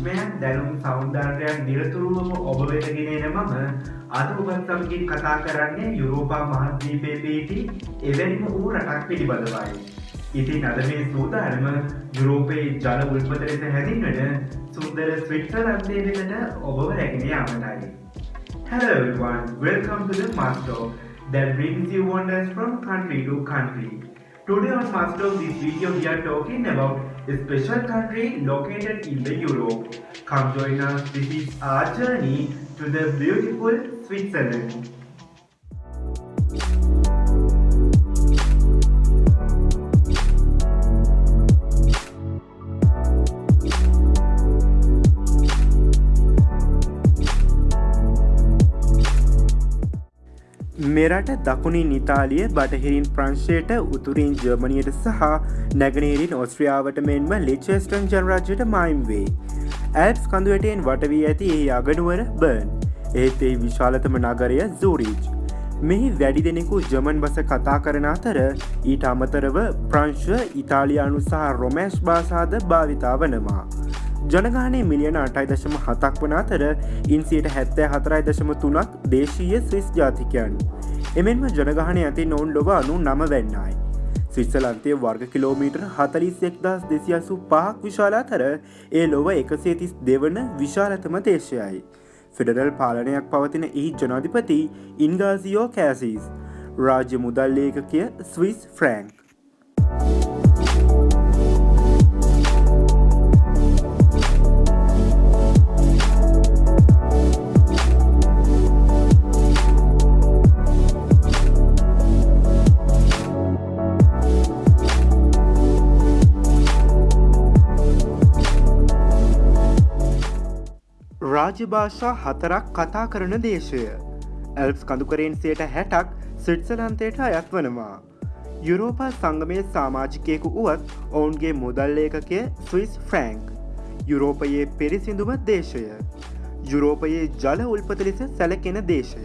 විශ්මයන් දැනුම් සෞන්දර්යන් නිරතුරුවම ඔබ වෙතගෙනන මම අද ඔබත් සමගින් කතා කරන්නේ යුරෝපා මහද්වීපය පිහිටි එවැනිම වූ රටක් පිළිබඳවයි. ඉතින් අද මේ සූදානම යුරෝපයේ ජල උල්පත ලෙස හැදින්වට සුන්දර ස්විට්සලන්දේ වෙනට ඔබව රැගෙන යාමටයි. Hello everyone, welcome to the Master that brings you wonders from country to country. Today on Master of this video we are talking about a special country located in the Europe. Come join us, this is our journey to the beautiful Switzerland. මෙරට දකුණින් ඉතාලිය බටහිරින් ප්‍රංශයට උතුරින් ජර්මණයට සහ නැගනේරින් ඔස්ට්‍රියාවට මෙන්ම ලිචෙස්ටන් ජනරජයට මයිම් වේ. ඇල්ස් කඳුවටයෙන් වටවී ඇති ඒ අගනුවර burn ඒත් ඒ විශාලතම නගරය සූරීජ්. මෙහි වැඩි දෙනෙකු ජමන් බස කතා කරන අතර ඊට අමතරව ප්‍රංශ ඉතාලියානු සහ රොමෑශ් බාසාද භාවිතා වනවා. ජනගානය මිලියන අටයි දශම හතක් වන අතර ඉන්සියට හැත්තෑ හතරයි දශම තුනක් දේශීය ස්විස් ජාතිකයන්. එමෙන්ම ජනගහනය ඇති නොවන් ලොව අනු නම වෙන්නයි. ස්විස්සලන්තය වර්ග කිලෝමීටර් හතලිස් එක්දස් දෙසියසු පහක් විශාල අතර ඒ ලොව එකසේතිස් දෙවන විශාලතම දේශයයි. ෆෙඩරල් පාලනයක් පවතින එහි ජනාධිපති ඉන්ගාසියෝ කෑසිස්. රාජ්‍ය මුදල්ලේකකය ස්විස් ෆ්‍රෑන්ක්. රාජභාෂා හතරක් කතා කරන දේශය. ඇල්ස් කඳුකරෙන්සයට හැටක් සිට්සලන්තයට අයත් වනවා. යුරෝපා සංගමය සාමාජිකයකු වුවත් ඔවුන්ගේ මුදල්ලේකකය ස්විස් ෆ්‍රෑන්ක්. යුරෝපයේ පිරිසිදුම දේශය. යුරෝපයේ ජල උල්පත ලෙස සැලකෙන දේශය.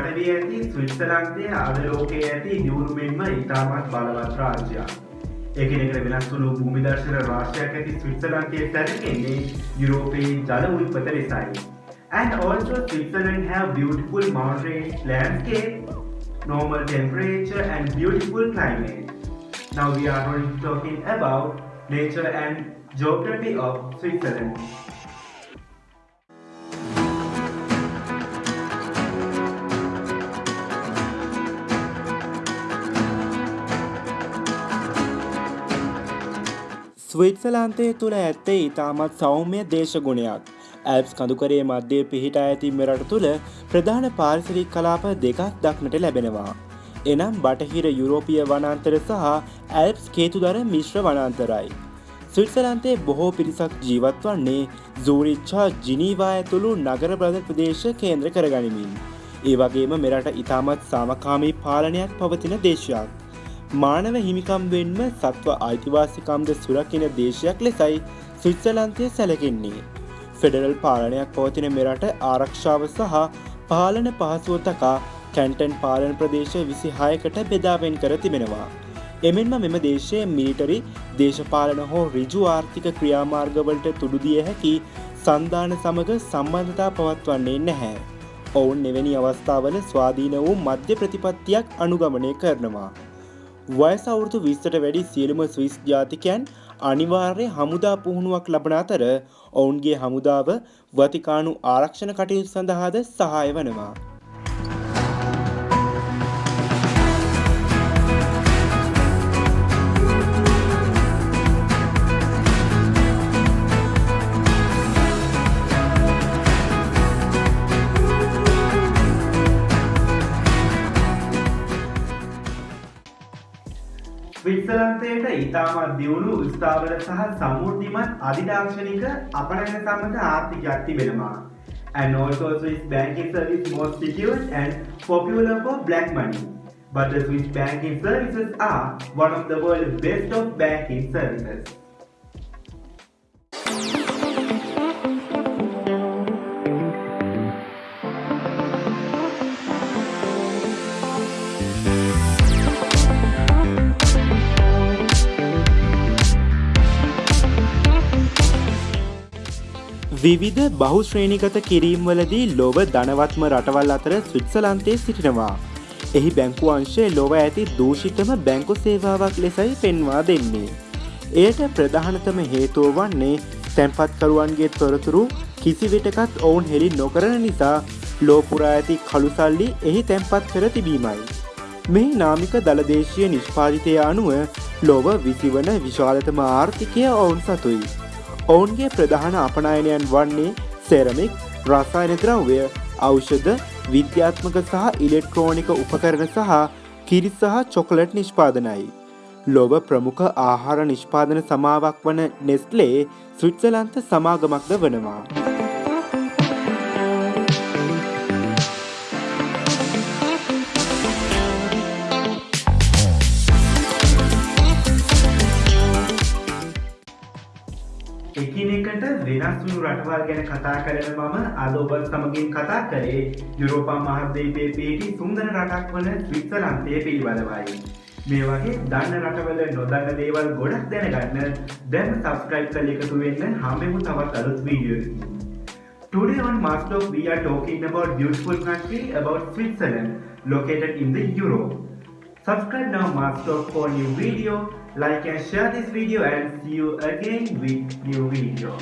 කඳුකරින් වටවී ඇති ස්විත්සලන්තය අදලෝකයේ ඇති දියුණුමෙන්ම ඉතාමත් බලවත් රාජ්‍යයක්. එකනෙකට වෙනස් වුණු භූමිදර්ශන රාශයක් ඇති ස්විත්සලන්තය සැරකෙන්නේ යුරෝපයේ ජල උල්පත ලෙසයි. And also Switzerland have beautiful mountains, landscape, normal temperature and beautiful climate. Now we are going to talking about nature and geography of Switzerland. ස්විත්සලාන්තය තුළ ඇත්තේ ඉතාමත් සෞම්‍ය දේශගුණයක්. ඇල්ස් කඳුකරේ මධ්‍යය පිහිටා ඇති මෙරට තුළ ප්‍රධාන පාරිසරික් කලාප දෙකක් දක්නට ලැබෙනවා. එනම් බටහිර යුරෝපිය වනන්තර සහ ඇල්ප්ස් කේතුදර මිශ්‍ර වනන්තරයි. ස්විත්සලන්තේ බොහෝ පිරිසක් ජීවත් වන්නේ සූරිච්චා ජිනීවා ඇතුළු නගර බ්‍රධ ප්‍රදේශ කේන්ද්‍ර කරගනිමින්. ඒ වගේම මෙරට ඉතාමත් සාමකාමී පාලනයක් පවතින දේශයක්. මානව හිමිකම් වෙන්ම සත්ව අයිතිවාසිකම්ද සුරකින දේශයක් ලෙසයි ස්විත්සලන්තය සැලකෙන්නේ. ෆෙඩරල් පාලනයක් පවතින මෙරට ආරක්ෂාව සහ පාලන පහසුව තකා කැන්ටන් පාලන ප්‍රදේශ විසි හයකට බෙදාවෙන් කර තිබෙනවා. එමෙන්ම මෙම දේශය මිලිටරි දේශපාලන හෝ රිජු ආර්ථික ක්‍රියාමාර්ගවලට තුඩුදිය හැකි සන්ධාන සමඟ සම්බන්ධතා පවත්වන්නේ නැහැ. ඔවුන් එවැනි අවස්ථාවල ස්වාධීන වූ මධ්‍ය ප්‍රතිපත්තියක් අනුගමනය කරනවා. වයස අවුරුදු විස්තට වැඩි සියලුම ස්විස් ජාතිකයන් අනිවාර්ය හමුදා පුහුණුවක් ලබන අතර ඔවුන්ගේ හමුදාව වතිකානු ආරක්ෂණ කටයුතු සඳහාද සහය වනවා. ස්විත්සලන්තයට ඉතාමත් දියුණු ස්ථාවර සහ සමුෘද්ධිමත් අධිදාක්ෂණික අපනැන සමඟ ආර්ථිකයක් තිබෙනවා. And also Swiss banking service most secure and popular for black money. but the Swiss banking services are one of the world's best of banking services. විවිධ බහුශ්‍රේණිගත කිරීම්වලදී ලොව ධනවත්ම රටවල් අතර ස්විත්සලන්තය සිටිනවා. එහි බැංකු අංශය ලොව ඇති දූෂිතම බැංකු සේවාවක් ලෙසයි පෙන්වා දෙන්නේ. එයට ප්‍රධානතම හේතුව වන්නේ තැන්පත්කරුවන්ගේ තොරතුරු කිසිවිටකත් ඔවුන් හෙළි නොකරන නිසා ලෝපුරා ඇති කළුසල්ලි එහි තැන්පත් කර තිබීමයි. මෙහි නාමික දළදේශය නිෂ්පාතිතය අනුව ලොව විසිවන විශාලතම ආර්ථිකය ඔවුන් සතුයි. ඔවුන්ගේ ප්‍රධාන අපනායනයන් වන්නේ සෙරමික් රසායන ද්‍රව්‍ය ඖෂධ විද්‍යාත්මක සහ ඉලෙක්ට්‍රෝනික උපකරණ සහ කිරි සහ චොකලට් නිෂ්පාදනයි. ලොව ප්‍රමුඛ ආහාර නිෂ්පාදන සමාවක් වන නෙස්ලේ ස්විට්සලන්ත සමාගමක්ද වනවා. එකිනෙකට වෙනස් වුණු රටවල් ගැන කතා කරන මම අද ඔබ සමගින් කතා කරේ යුරෝපා මහද්වීපයේ පිහිටි සුන්දර රටක් වන ස්විත්සලන්තය පිළිබඳවයි. මේ වගේ දන්න රටවල නොදන්න දේවල් ගොඩක් දැනගන්න දැන් සබස්ක්‍රයිබ් කළ එකතු වෙන්න හමෙමු තවත් අලුත් video. Today on Master we are talking about beautiful country about Switzerland located in the Europe. Subscribe now Master for new video, like and share this video and see you again with new video.